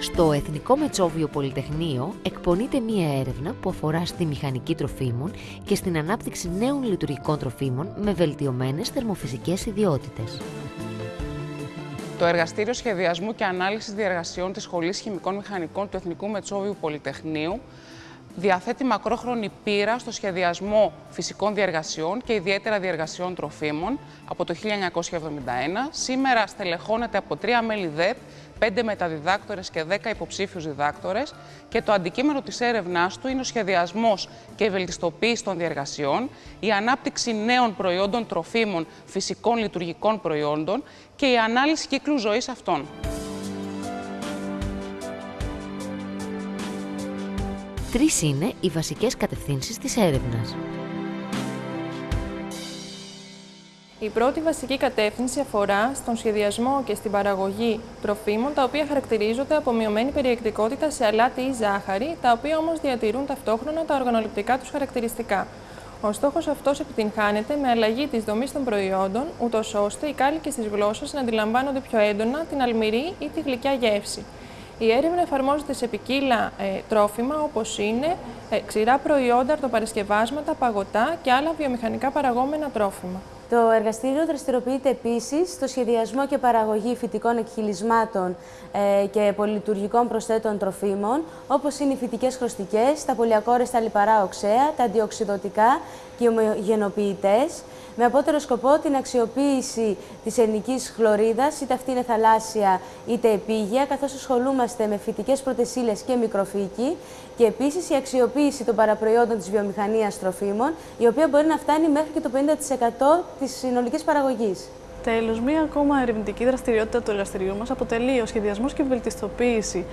Στο Εθνικό Μετσόβιο Πολυτεχνείο εκπονείται μία έρευνα που αφορά στη μηχανική τροφίμων και στην ανάπτυξη νέων λειτουργικών τροφίμων με βελτιωμένες θερμοφυσικές ιδιότητες. Το Εργαστήριο Σχεδιασμού και Ανάλυσης Διεργασιών της Σχολής Χημικών Μηχανικών του Εθνικού Μετσόβιου Πολυτεχνείου διαθέτει μακρόχρονη πείρα στο σχεδιασμό φυσικών διεργασιών και ιδιαίτερα διεργασιών τροφίμων από το 1971. Σήμερα στελεχώνεται από τρία μέλη ΔΕΠ, πέντε μεταδιδάκτορες και δέκα υποψήφιους διδάκτορες και το αντικείμενο της έρευνάς του είναι ο σχεδιασμός και η βελτιστοποίηση των διεργασιών, η ανάπτυξη νέων προϊόντων τροφίμων φυσικών λειτουργικών προϊόντων και η ανάλυση κύκλου ζωής αυτών. Τρεις είναι οι βασικές κατευθύνσεις της έρευνας. Η πρώτη βασική κατεύθυνση αφορά στον σχεδιασμό και στην παραγωγή τροφίμων τα οποία χαρακτηρίζονται από μειωμένη περιεκτικότητα σε αλάτι ή ζάχαρη, τα οποία όμως διατηρούν ταυτόχρονα τα οργανοληπτικά τους χαρακτηριστικά. Ο στόχος αυτός επιτυγχάνεται με αλλαγή της δομής των προϊόντων, ούτως ώστε οι κάλικες της γλώσσας να αντιλαμβάνονται πιο έντονα την αλμυρή ή τη γλυκιά γεύση. Η έρευνα εφαρμόζεται σε ποικίλα ε, τρόφιμα όπως είναι ε, ξηρά προϊόντα, αρτοπαρασκευάσματα, παγωτά και άλλα βιομηχανικά παραγόμενα τρόφιμα. Το εργαστήριο δραστηριοποιείται επίσης στο σχεδιασμό και παραγωγή φυτικών εκχυλισμάτων ε, και πολυλειτουργικών προσθέτων τροφίμων, όπως είναι οι φυτικές χρωστικές, τα πολυακόρεστα λιπαρά οξέα, τα αντιοξυδοτικά και οι ομογενοποιητές, με απότερο σκοπό την αξιοποίηση της ελληνικής χλωρίδας, είτε αυτή είναι θαλάσσια είτε επίγεια, καθώς ασχολούμαστε με φυτικές πρωτεσίλες και μικροφύκη και επίσης η αξιοποίηση των παραπροϊόντων της βιομηχανίας τροφίμων, η οποία μπορεί να φτάνει μέχρι και το 50% της συνολικής παραγωγής. Τέλος, μία ακόμα ερευνητική δραστηριότητα του εργαστηριού μας αποτελεί ο σχεδιασμός και βελτιστοποίηση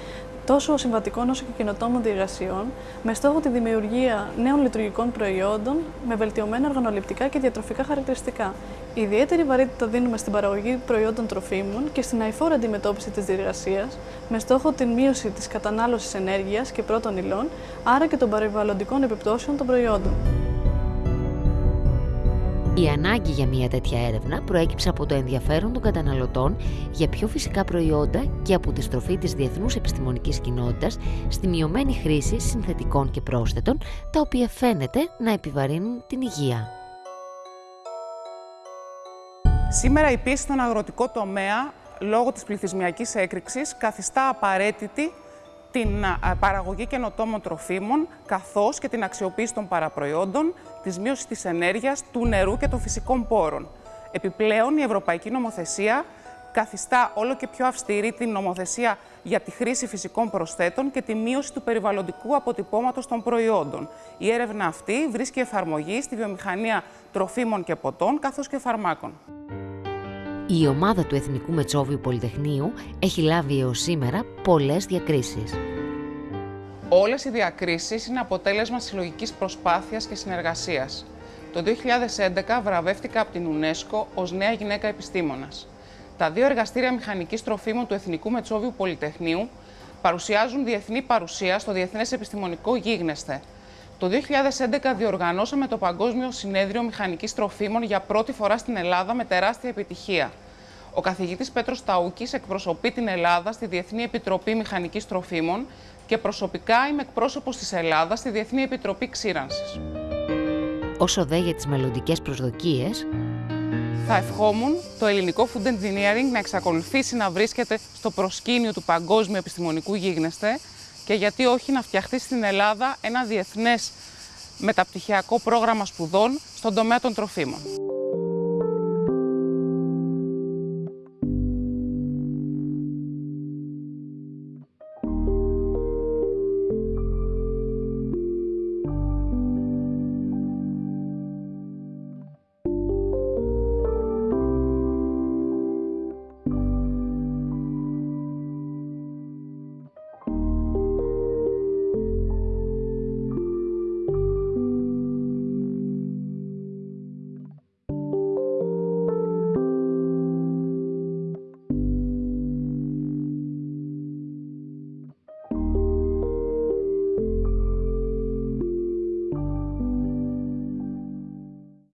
τόσο συμβατικών όσο και κοινοτόμων διεργασιών, με στόχο τη δημιουργία νέων λειτουργικών προϊόντων με βελτιωμένα οργανοληπτικά και διατροφικά χαρακτηριστικά. Ιδιαίτερη βαρύτητα δίνουμε στην παραγωγή προϊόντων τροφίμων και στην αηφόρα αντιμετώπιση της διεργασίας, με στόχο την μείωση της κατανάλωσης ενέργειας και πρώτων υλών, άρα και των περιβαλλοντικών επιπτώσεων των προϊόντων. Η ανάγκη για μια τέτοια έρευνα προέκυψε από το ενδιαφέρον των καταναλωτών για πιο φυσικά προϊόντα και από τη στροφή της διεθνούς επιστημονικής κοινότητας στη μειωμένη χρήση συνθετικών και πρόσθετων, τα οποία φαίνεται να επιβαρύνουν την υγεία. Σήμερα η πίεση στον αγροτικό τομέα, λόγω της πληθυσμιακής έκρηξης, καθιστά απαραίτητη την παραγωγή καινοτόμων τροφίμων, καθώς και την αξιοποίηση των παραπροϊόντων, της μείωσης της ενέργειας, του νερού και των φυσικών πόρων. Επιπλέον, η Ευρωπαϊκή Νομοθεσία καθιστά όλο και πιο αυστηρή την νομοθεσία για τη χρήση φυσικών προσθέτων και τη μείωση του περιβαλλοντικού αποτυπώματος των προϊόντων. Η έρευνα αυτή βρίσκει εφαρμογή στη βιομηχανία τροφίμων και ποτών, καθώς και φαρμάκων. Η ομάδα του Εθνικού Μετσόβιου Πολυτεχνείου έχει λάβει έως σήμερα πολλές διακρίσεις. Όλες οι διακρίσεις είναι αποτέλεσμα συλλογικής προσπάθειας και συνεργασίας. Το 2011 βραβεύτηκα από την UNESCO ως νέα γυναίκα επιστήμονας. Τα δύο εργαστήρια μηχανικής τροφίμων του Εθνικού Μετσόβιου Πολυτεχνείου παρουσιάζουν διεθνή παρουσία στο Διεθνές Επιστημονικό Γίγνεσθε. Το 2011 διοργανώσαμε το Παγκόσμιο Συνέδριο Μηχανικής Τροφίμων για πρώτη φορά στην Ελλάδα με τεράστια επιτυχία. Ο καθηγητής Πέτρος Ταούκης εκπροσωπεί την Ελλάδα στη Διεθνή Επιτροπή Μηχανικής Τροφίμων και προσωπικά είμαι εκπρόσωπος της Ελλάδας στη Διεθνή Επιτροπή Ξύρανσης. Όσο δε για τις μελλοντικές προσδοκίες, θα ευχόμουν το ελληνικό food engineering να εξακολουθήσει να βρίσκεται στο προσκήνιο του παγκόσμιου επιστημονικού γίγνεσθε και γιατί όχι να φτιαχτεί στην Ελλάδα ένα διεθνές μεταπτυχιακό πρόγραμμα σπουδών στον τομέα των τροφίμων.